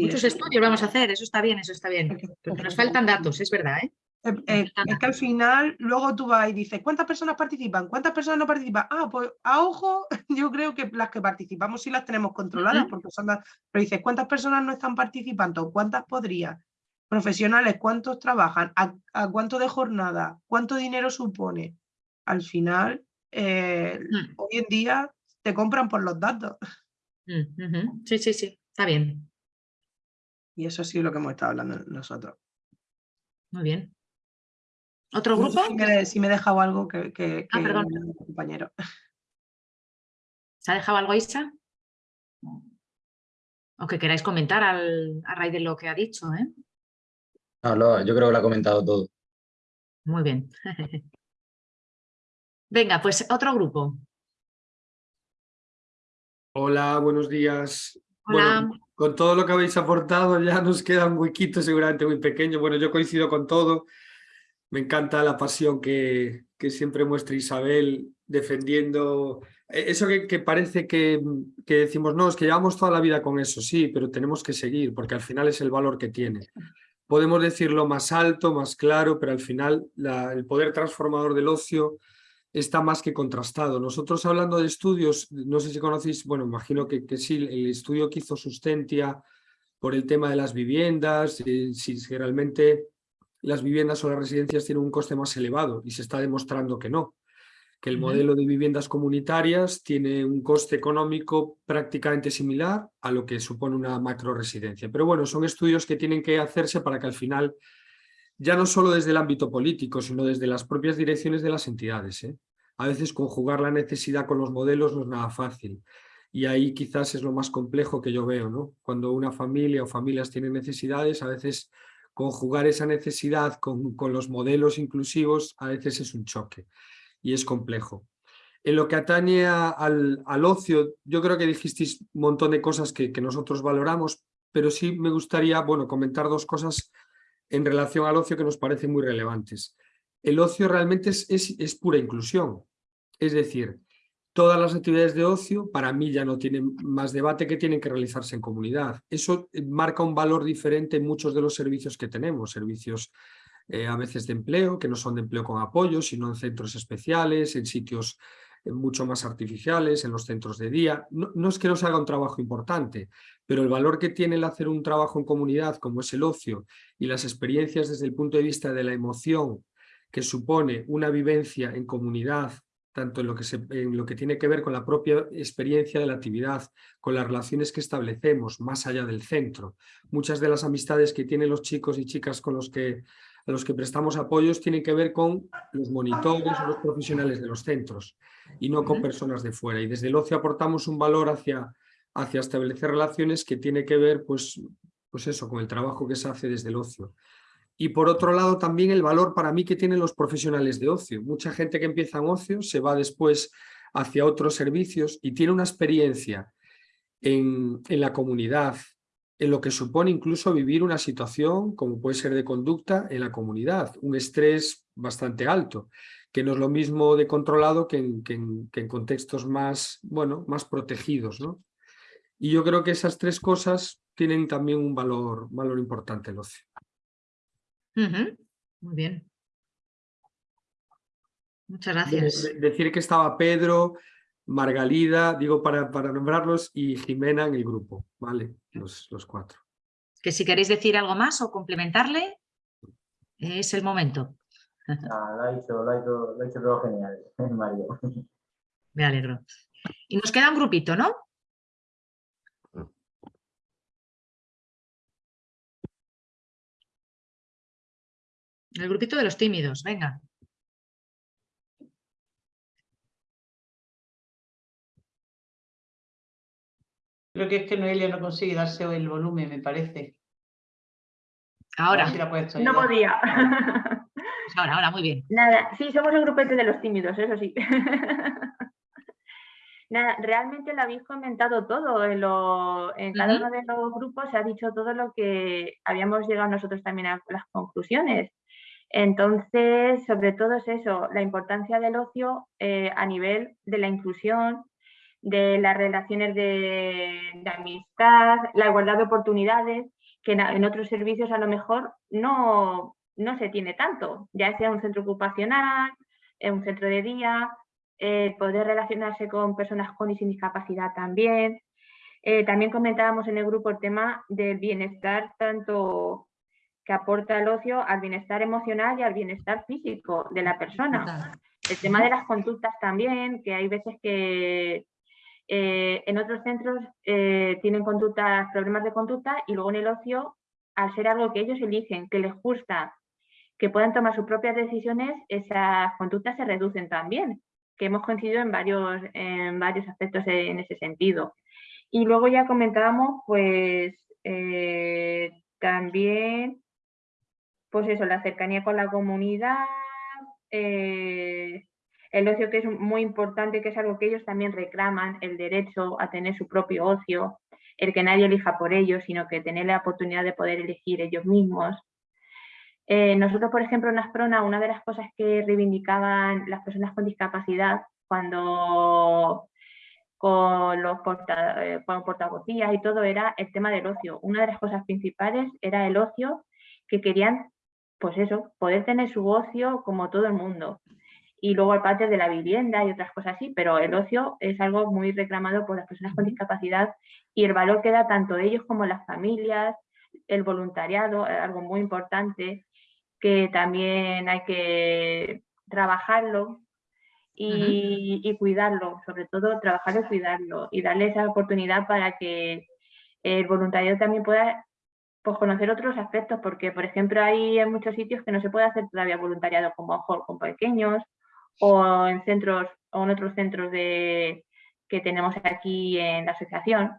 Muchos estudios vamos a hacer, eso está bien, eso está bien. Porque nos faltan datos, es verdad, ¿eh? Eh, eh, es que al final luego tú vas y dices, ¿cuántas personas participan? ¿Cuántas personas no participan? Ah, pues a ojo, <laughs> yo creo que las que participamos sí las tenemos controladas, porque son las... Pero dices, ¿cuántas personas no están participando? ¿Cuántas podrían? Profesionales, ¿cuántos trabajan? ¿A, cuánto de jornada? ¿Cuánto dinero supone? Al final, mm. hoy en día te compran por los datos. Mm, sí, sí, sí, está bien. Y eso sí es lo que hemos estado hablando nosotros. Muy bien. ¿Otro grupo? si, me he dejado algo que, que, ah, perdón. compañero. ¿Se ha dejado algo Isa? O que queráis comentar al, a raíz de lo que ha dicho, ¿eh? No, yo creo que lo ha comentado todo. Muy bien. <laughs> Venga, pues otro grupo. Hola, buenos días. Hola con todo lo que habéis aportado ya nos queda un huequito seguramente muy pequeño. Bueno, yo coincido con todo. Me encanta la pasión que, que siempre muestra Isabel defendiendo e, eso que, parece que, que, decimos, no, es que llevamos toda la vida con eso, sí, pero tenemos que seguir porque al final es el valor que tiene. Podemos decirlo más alto, más claro, pero al final el poder transformador del ocio está más que contrastado. Nosotros hablando de estudios, no sé si conocéis, bueno, imagino que, que sí, el estudio que hizo Sustentia por el tema de las viviendas, eh, si, realmente las viviendas o las residencias tienen un coste más elevado y se está demostrando que no, que el modelo de viviendas comunitarias tiene un coste económico prácticamente similar a lo que supone una macro residencia. Pero bueno, son estudios que tienen que hacerse para que al final ya no solo desde el ámbito político, sino desde las propias direcciones de las entidades. ¿eh? A veces conjugar la necesidad con los modelos no es nada fácil. Y ahí quizás es lo más complejo que yo veo, ¿no? Cuando una familia o familias tienen necesidades, a veces conjugar esa necesidad con, con los modelos inclusivos a veces es un choque y es complejo. En lo que atañe al, al, ocio, yo creo que dijisteis un montón de cosas que, que, nosotros valoramos, pero sí me gustaría bueno, comentar dos cosas en relación al ocio que nos parecen muy relevantes. El ocio realmente es, pura inclusión, es decir, todas las actividades de ocio para mí ya no tienen más debate que tienen que realizarse en comunidad. Eso eh, marca un valor diferente en muchos de los servicios que tenemos, servicios eh, a veces de empleo, que no son de empleo con apoyo, sino en centros especiales, en sitios mucho más artificiales en los centros de día. No, no es que no se haga un trabajo importante, pero el valor que tiene el hacer un trabajo en comunidad como es el ocio y las experiencias desde el punto de vista de la emoción que supone una vivencia en comunidad tanto en lo, que se, en lo que tiene que ver con la propia experiencia de la actividad, con las relaciones que establecemos más allá del centro. Muchas de las amistades que tienen los chicos y chicas con los que, a los que prestamos apoyos tienen que ver con los monitores o los profesionales de los centros y no con personas de fuera. Y desde el ocio aportamos un valor hacia, hacia establecer relaciones que tiene que ver pues, pues eso, con el trabajo que se hace desde el ocio. Y por otro lado también el valor para mí que tienen los profesionales de ocio. Mucha gente que empieza en ocio se va después hacia otros servicios y tiene una experiencia en, en la comunidad, en lo que supone incluso vivir una situación como puede ser de conducta en la comunidad, un estrés bastante alto, que no es lo mismo de controlado que en, que en, que en contextos más, bueno, más protegidos. ¿no? Y yo creo que esas tres cosas tienen también un valor, valor importante el ocio. Muy bien. Muchas gracias. De- de- decir que estaba Pedro, Margalida, digo para, para nombrarlos, y Jimena en el grupo, ¿vale? Los, los cuatro. Que si queréis decir algo más o complementarle, es el momento. Ah, lo ha hecho, lo ha hecho, lo ha hecho todo genial, <laughs> Mario. Me alegro. Y nos queda un grupito, ¿no? El grupito de los tímidos, venga. Creo que es que Noelia no consigue darse el volumen, me parece. Ahora, si No podía. <laughs> pues ahora, ahora, muy bien. Nada, sí, somos el grupete de los tímidos, eso sí. <laughs> Nada, realmente lo habéis comentado todo. En, lo- en cada uno de los grupos se ha dicho todo lo que habíamos llegado nosotros también a las conclusiones. Entonces, sobre todo es eso, la importancia del ocio eh, a nivel de la inclusión, de las relaciones de, de amistad, la igualdad de oportunidades, que en, en otros servicios a lo mejor no, no se tiene tanto, ya sea un centro ocupacional, en un centro de día, eh, poder relacionarse con personas con y sin discapacidad también. Eh, también comentábamos en el grupo el tema del bienestar, tanto que aporta el ocio al bienestar emocional y al bienestar físico de la persona. El tema de las conductas también, que hay veces que eh, en otros centros eh, tienen conductas, problemas de conducta y luego en el ocio, al ser algo que ellos eligen, que les gusta, que puedan tomar sus propias decisiones, esas conductas se reducen también, que hemos coincidido en varios, en varios aspectos en ese sentido. Y luego ya comentábamos, pues, eh, también, pues eso, la cercanía con la comunidad, el ocio que es muy importante, que es algo que ellos también reclaman, el derecho a tener su propio ocio, el que nadie elija por ellos, sino que tener la oportunidad de poder elegir ellos mismos. Eh, nosotros, por ejemplo, en Asprona, una de las cosas que reivindicaban las personas con discapacidad cuando con los eh, portavocías y todo era el tema del ocio. Una de las cosas principales era el ocio que querían, pues eso, poder tener su ocio como todo el mundo. Y luego el de la vivienda y otras cosas así, pero el ocio es algo muy reclamado por las personas con discapacidad y el valor que da tanto ellos como las familias, el voluntariado, eh, algo muy importante que también hay que trabajarlo y, y cuidarlo, sobre todo trabajarlo y cuidarlo y darle esa oportunidad para que el voluntariado también pueda pues, conocer otros aspectos, porque por ejemplo hay en muchos sitios que no se puede hacer todavía voluntariado como ojo con pequeños o en centros o en otros centros de, que tenemos aquí en la asociación,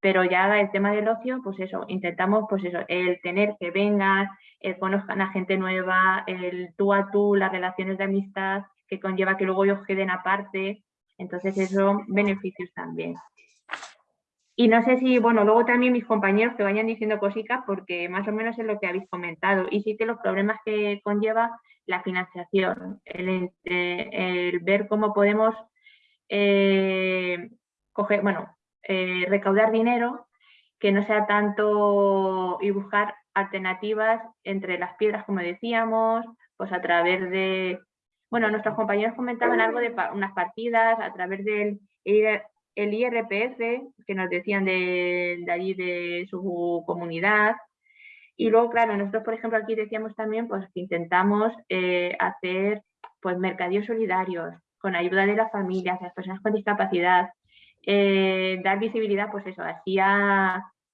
pero ya el tema del ocio, pues eso, intentamos pues eso, el tener que vengan, el conozcan a gente nueva, el tú a tú, las relaciones de amistad que conlleva que luego ellos queden aparte, entonces eso beneficios también. Y no sé si, bueno, luego también mis compañeros que vayan diciendo cositas porque más o menos es lo que habéis comentado. Y sí que los problemas que conlleva la financiación, el, ver cómo podemos eh, coger, bueno, eh, recaudar dinero que no sea tanto y buscar alternativas entre las piedras, como decíamos, pues a través de Bueno, nuestros compañeros comentaban algo de unas partidas a través del el IRPF, que nos decían de, de allí de su comunidad. Y luego, claro, nosotros, por ejemplo, aquí decíamos también pues, que intentamos eh, hacer pues, mercadillos solidarios con ayuda de las familias, de las personas con discapacidad, eh, dar visibilidad, pues eso, así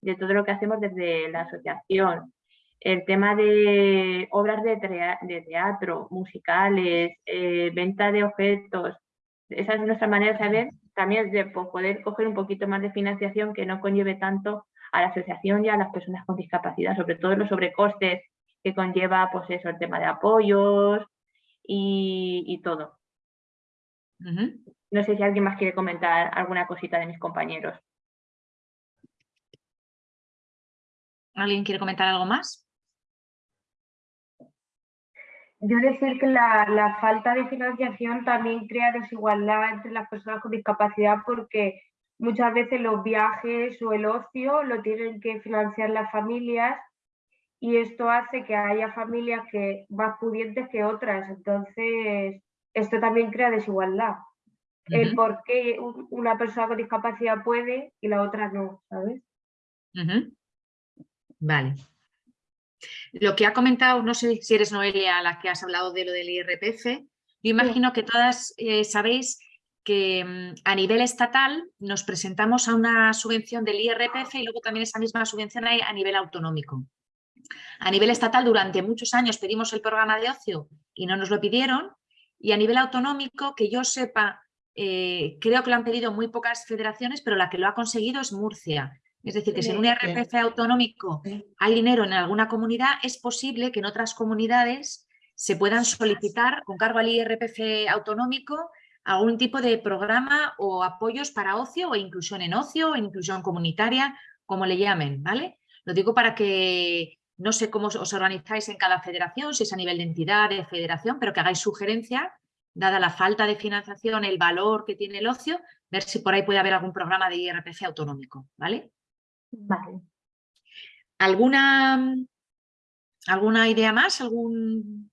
de todo lo que hacemos desde la asociación. El tema de obras de teatro, musicales, eh, venta de objetos, esa es nuestra manera de saber también de po- poder coger un poquito más de financiación que no conlleve tanto a la asociación y a las personas con discapacidad, sobre todo los sobrecostes que conlleva pues eso, el tema de apoyos y, y todo. No sé si alguien más quiere comentar alguna cosita de mis compañeros. ¿Alguien quiere comentar algo más? Yo decir que la, la falta de financiación también crea desigualdad entre las personas con discapacidad porque muchas veces los viajes o el ocio lo tienen que financiar las familias y esto hace que haya familias que más pudientes que otras. Entonces, esto también crea desigualdad. El por qué un- una persona con discapacidad puede y la otra no, ¿sabes? Vale. Lo que ha comentado, no sé si eres Noelia la que has hablado de lo del IRPF, yo imagino que todas eh, sabéis que mm, a nivel estatal nos presentamos a una subvención del IRPF y luego también esa misma subvención hay a nivel autonómico. A nivel estatal durante muchos años pedimos el programa de ocio y no nos lo pidieron y a nivel autonómico, que yo sepa, eh, creo que lo han pedido muy pocas federaciones, pero la que lo ha conseguido es Murcia. Es decir, que si en un IRPF autonómico hay dinero en alguna comunidad, es posible que en otras comunidades se puedan solicitar con cargo al IRPF autonómico algún tipo de programa o apoyos para ocio o inclusión en ocio o inclusión comunitaria, como le llamen, ¿vale? Lo digo para que no sé cómo os organizáis en cada federación, si es a nivel de entidad, de federación, pero que hagáis sugerencia, dada la falta de financiación, el valor que tiene el ocio, ver si por ahí puede haber algún programa de IRPF autonómico, ¿vale? Vale. ¿Alguna, ¿Alguna idea más? ¿Algún...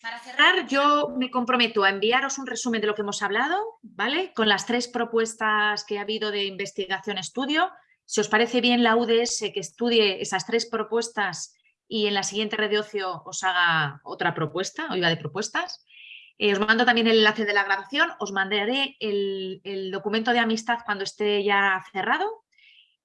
Para cerrar, yo me comprometo a enviaros un resumen de lo que hemos hablado, ¿vale? Con las tres propuestas que ha habido de investigación-estudio. Si os parece bien la UDS que estudie esas tres propuestas y en la siguiente red de ocio os haga otra propuesta, o iba de propuestas. Eh, os mando también el enlace de la grabación, os mandaré el, el documento de amistad cuando esté ya cerrado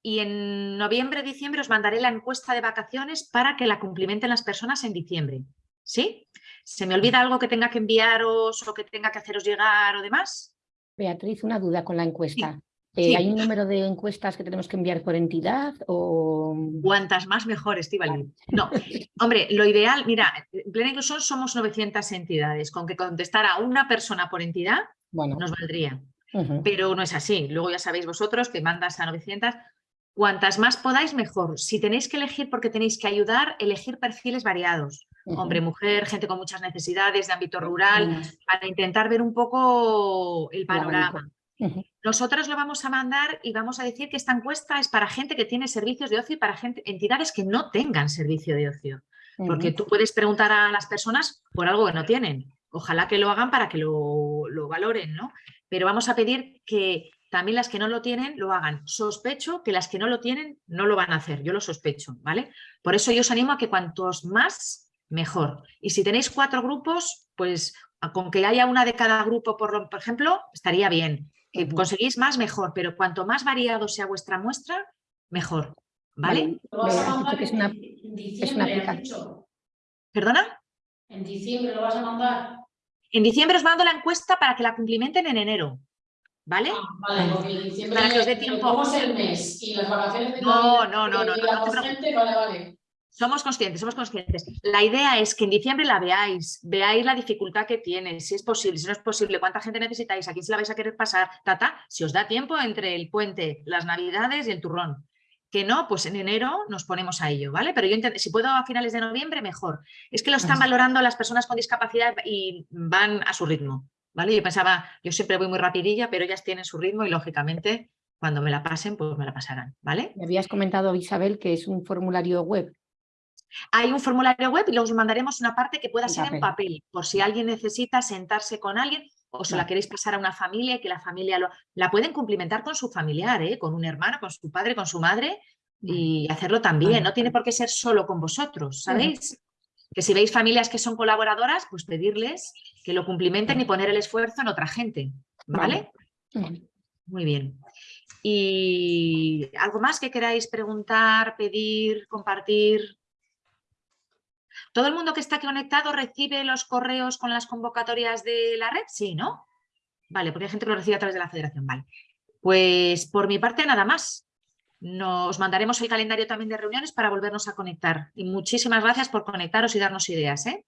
y en noviembre, diciembre os mandaré la encuesta de vacaciones para que la cumplimenten las personas en diciembre. ¿Sí? ¿Se me olvida algo que tenga que enviaros o que tenga que haceros llegar o demás? Beatriz, una duda con la encuesta. Eh, sí. ¿Hay un número de encuestas que tenemos que enviar por entidad o...? Cuantas más mejor, Estivali. No, <laughs> hombre, lo ideal, mira, en Plena Inclusión somos 900 entidades, con que contestara una persona por entidad Bueno, nos valdría. pero no es así. Luego ya sabéis vosotros que mandas a 900. Cuantas más podáis, mejor. Si tenéis que elegir porque tenéis que ayudar, elegir perfiles variados. Hombre, mujer, gente con muchas necesidades de ámbito rural, para intentar ver un poco el El Nosotros lo vamos a mandar y vamos a decir que esta encuesta es para gente que tiene servicios de ocio y para gente, entidades que no tengan servicio de ocio. Porque tú puedes preguntar a las personas por algo que no tienen. Ojalá que lo hagan para que lo, lo valoren, ¿no? Pero vamos a pedir que también las que no lo tienen lo hagan. Sospecho que las que no lo tienen no lo van a hacer, yo lo sospecho, ¿vale? Por eso yo os animo a que cuantos más, mejor. Y si tenéis cuatro grupos, pues con que haya una de cada grupo, por, por ejemplo, estaría bien. Que Ujú. conseguís más, mejor, pero cuanto más variado sea vuestra muestra, mejor, ¿vale? Vale, es una, es una aplicación. ¿Perdona? En diciembre lo vas a mandar. En diciembre os mando la encuesta para que la cumplimenten en enero, ¿vale? Ah, vale, porque en diciembre Para que os dé tiempo. el mes y las vacaciones de No, Navidad, no, no, no, no, no gente, vale, vale. Somos conscientes, somos conscientes. La idea es que en diciembre la veáis, veáis la dificultad que tiene, si es posible, si no es posible, cuánta gente necesitáis, a quién se la vais a querer pasar, tata, si os da tiempo entre el puente, las navidades y el turrón. Que no, pues en enero nos ponemos a ello, ¿vale? Pero yo si puedo a finales de noviembre, mejor. Es que lo están valorando las personas con discapacidad y van a su ritmo, ¿vale? Yo pensaba, yo siempre voy muy rapidilla, pero ellas tienen su ritmo y lógicamente cuando me la pasen, pues me la pasarán, ¿vale? Me habías comentado, Isabel, que es un formulario web. Hay un formulario web y luego os mandaremos una parte que pueda En ser en papel. por si alguien necesita sentarse con alguien o se la queréis pasar a una familia y que la familia lo, la pueden cumplimentar con su familiar, ¿eh? con un hermano, con su padre, con su madre y hacerlo también. No tiene por qué ser solo con vosotros, ¿sabéis? Que si veis familias que son colaboradoras, pues pedirles que lo cumplimenten y poner el esfuerzo en otra gente, ¿vale? Vale. Muy bien. ¿Y algo más que queráis preguntar, pedir, compartir? ¿Todo el mundo que está aquí conectado recibe los correos con las convocatorias de la red? Sí, ¿no? Vale, porque hay gente que lo recibe a través de la federación. Vale. Pues por mi parte nada más. Nos mandaremos el calendario también de reuniones para volvernos a conectar. Y muchísimas gracias por conectaros y darnos ideas. ¿eh?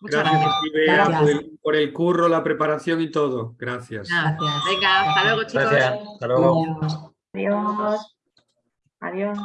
Muchas Gracias, gracias. Ibea, Gracias. por el, por el curro, la preparación y todo. Gracias. Gracias. Venga, hasta luego chicos. Gracias. Hasta luego. Adiós. Adiós. Adiós.